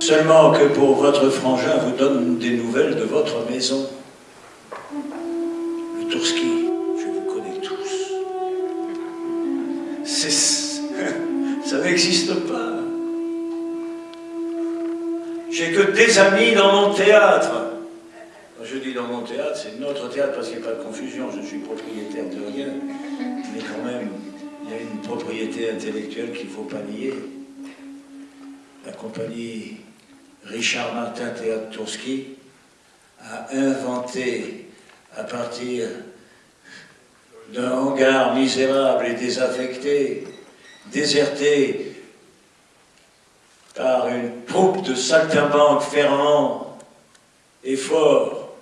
Seulement que pour votre frangin vous donne des nouvelles de votre maison. Le Tourski, je vous connais tous. Ça n'existe pas. J'ai que des amis dans mon théâtre. Je dis dans mon théâtre, c'est notre théâtre parce qu'il n'y a pas de confusion, je suis propriétaire de rien. Mais quand même, il y a une propriété intellectuelle qu'il ne faut pas nier. La compagnie Richard Martin Théâtre Tourski a inventé à partir d'un hangar misérable et désaffecté, déserté par une troupe de saltimbanques fervents et forts,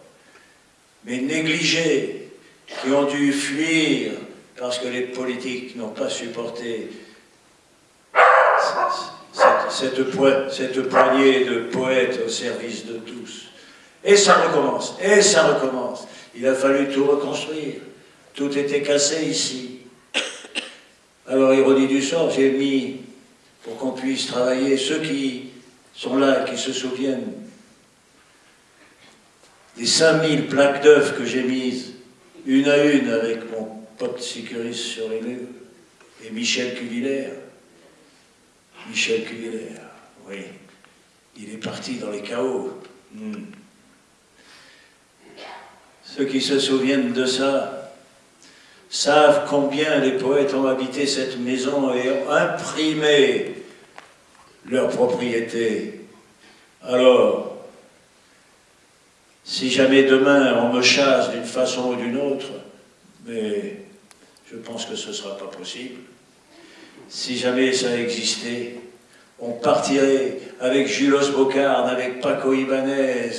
mais négligés, qui ont dû fuir parce que les politiques n'ont pas supporté cette, cette, poignée de poètes au service de tous. Et ça recommence, et ça recommence. Il a fallu tout reconstruire. Tout était cassé ici. Alors, ironie du sort, j'ai mis, pour qu'on puisse travailler, ceux qui sont là, qui se souviennent des 5000 plaques d'œufs que j'ai mises, une à une, avec mon pote sécuriste sur les et Michel Cuvillère. Michel Cuvillère, oui, il est parti dans les chaos. Hmm. Ceux qui se souviennent de ça savent combien les poètes ont habité cette maison et ont imprimé leur propriété. Alors, si jamais demain on me chasse d'une façon ou d'une autre, mais je pense que ce ne sera pas possible, si jamais ça existait, on partirait avec Julos Bocarde, avec Paco Ibanez,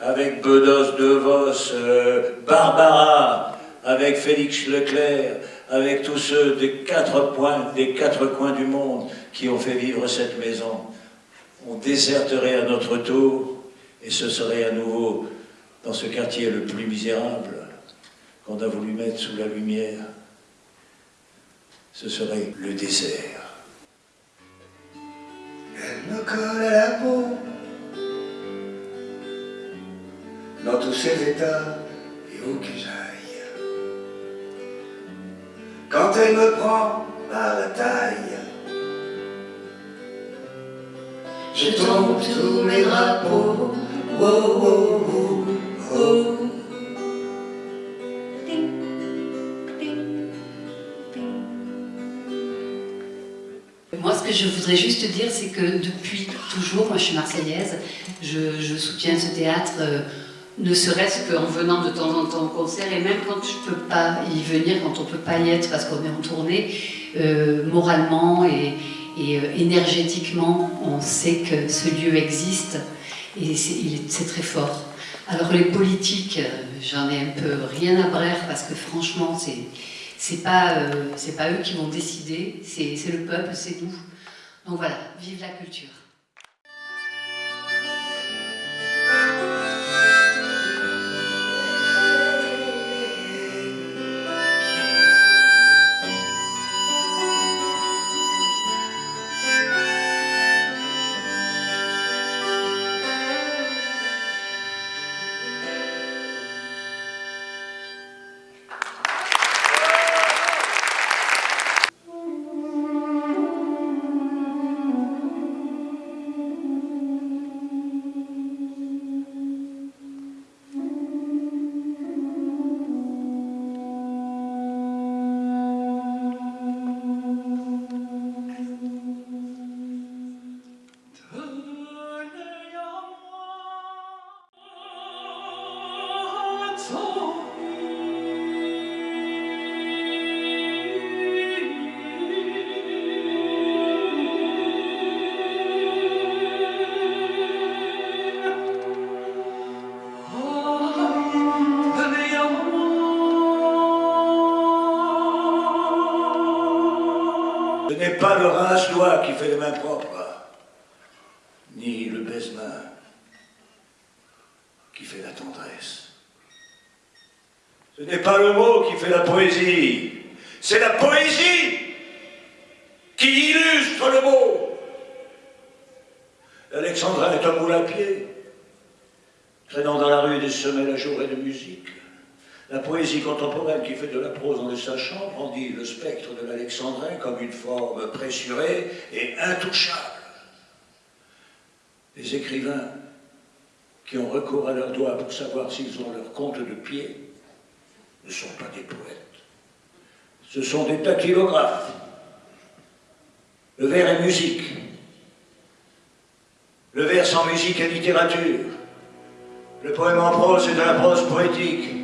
avec Bedos De Vos, euh, Barbara, avec Félix Leclerc, avec tous ceux des quatre, points, des quatre coins du monde qui ont fait vivre cette maison. On déserterait à notre tour et ce serait à nouveau dans ce quartier le plus misérable qu'on a voulu mettre sous la lumière. Ce serait le désert. Elle me colle à la peau dans tous ses états et où que j'aille. Quand elle me prend par la taille, je tombe tous mes drapeaux. Oh, oh, oh, oh. Que je voudrais juste dire, c'est que depuis toujours, moi je suis marseillaise, je, soutiens ce théâtre, euh, ne serait-ce qu'en venant de temps en temps au concert, et même quand je ne peux pas y venir, quand on ne peut pas y être parce qu'on est en tournée, euh, moralement et, euh, énergétiquement, on sait que ce lieu existe, et c'est très fort. Alors les politiques, j'en ai un peu rien à brère, parce que franchement, c'est c'est pas, euh, pas eux qui vont décider, c'est le peuple, c'est nous. Donc voilà, vive la culture. Qui fait les mains propres, ni le baise-main qui fait la tendresse. Ce n'est pas le mot qui fait la poésie, c'est la poésie qui illustre le mot. L'Alexandrin est un moule à pied, traînant dans la rue des semelles à jour et de musique. La poésie contemporaine qui fait de la prose dans le sachant brandit le spectre de l'alexandrin comme une forme pressurée et intouchable. Les écrivains qui ont recours à leurs doigts pour savoir s'ils ont leur compte de pied ne sont pas des poètes. Ce sont des dactylographes. Le vers est musique. Le vers sans musique est littérature. Le poème en prose est de la prose poétique.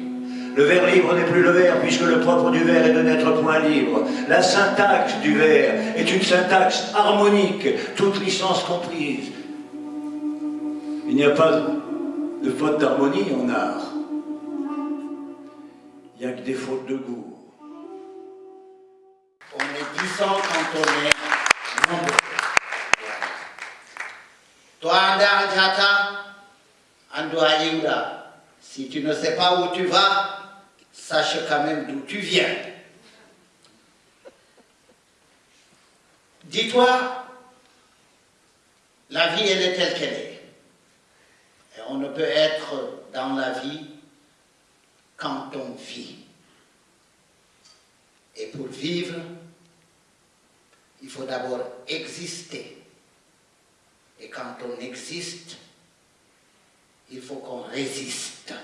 Le vers libre n'est plus le vers, puisque le propre du vers est de n'être point libre. La syntaxe du vers est une syntaxe harmonique, toute licence comprise. Il n'y a pas de faute d'harmonie en art. Il n'y a que des fautes de goût. On est puissant quand on est. Toi, Andar si tu ne sais pas où tu vas, sache quand même d'où tu viens. Dis-toi, la vie, elle est telle qu'elle est. Et on ne peut être dans la vie quand on vit. Et pour vivre, il faut d'abord exister. Et quand on existe, il faut qu'on résiste.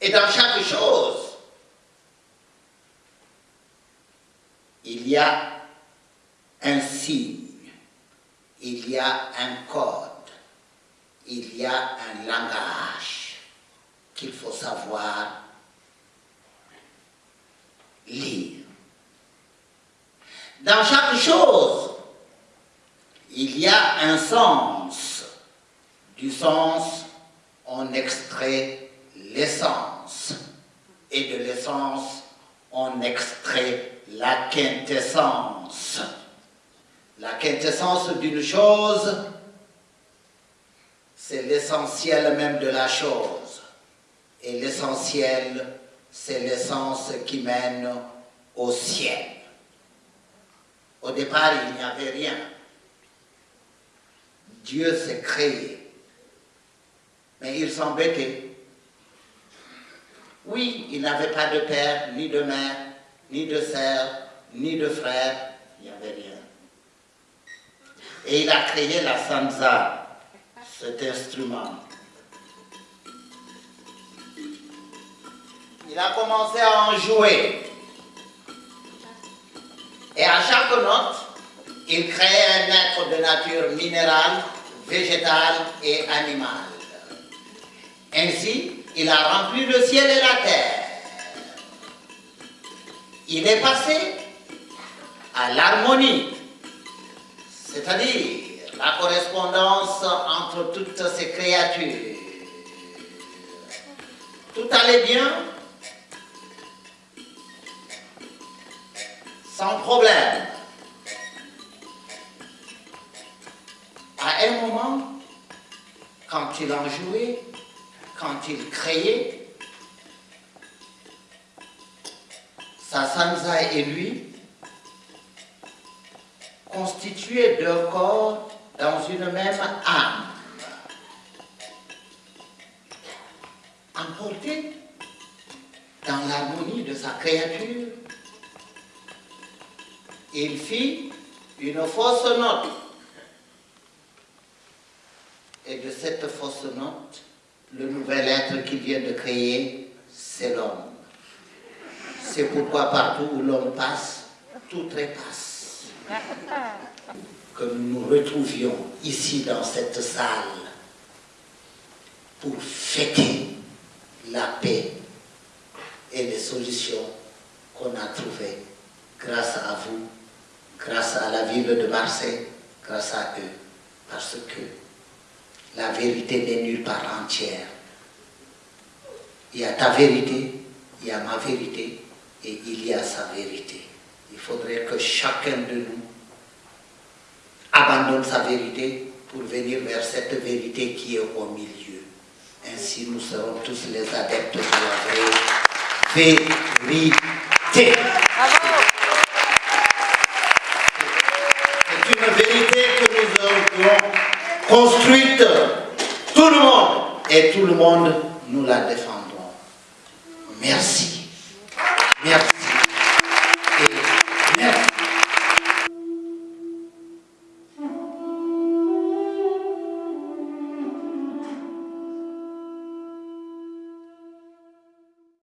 Et dans chaque chose, il y a un signe, il y a un code, il y a un langage qu'il faut savoir lire. Dans chaque chose, il y a un sens. Du sens, on extrait l'essence. Et de l'essence, on extrait la quintessence. La quintessence d'une chose, c'est l'essentiel même de la chose. Et l'essentiel, c'est l'essence qui mène au ciel. Au départ, il n'y avait rien. Dieu s'est créé. Mais il s'embêtait. Oui, il n'avait pas de père, ni de mère, ni de sœur, ni de frère. Il n'y avait rien. Et il a créé la sansa, cet instrument. Il a commencé à en jouer. Et à chaque note, il créait un être de nature minérale, végétale et animale. Ainsi, il a rempli le ciel et la terre. Il est passé à l'harmonie, c'est-à-dire la correspondance entre toutes ces créatures. Tout allait bien, sans problème. À un moment, quand il en jouait, quand il créait, sa sansa et lui constituaient deux corps dans une même âme. Emportés dans l'harmonie de sa créature, il fit une fausse note. Et de cette fausse note, le nouvel être qu'il vient de créer, c'est l'homme. C'est pourquoi partout où l'homme passe, tout trépasse. Que nous nous retrouvions ici dans cette salle pour fêter la paix et les solutions qu'on a trouvées grâce à vous grâce à la ville de Marseille, grâce à eux, parce que la vérité n'est nulle part entière. Il y a ta vérité, il y a ma vérité, et il y a sa vérité. Il faudrait que chacun de nous abandonne sa vérité pour venir vers cette vérité qui est au milieu. Ainsi, nous serons tous les adeptes de la vérité. Tout le monde et tout le monde, nous la défendons. Merci. Merci.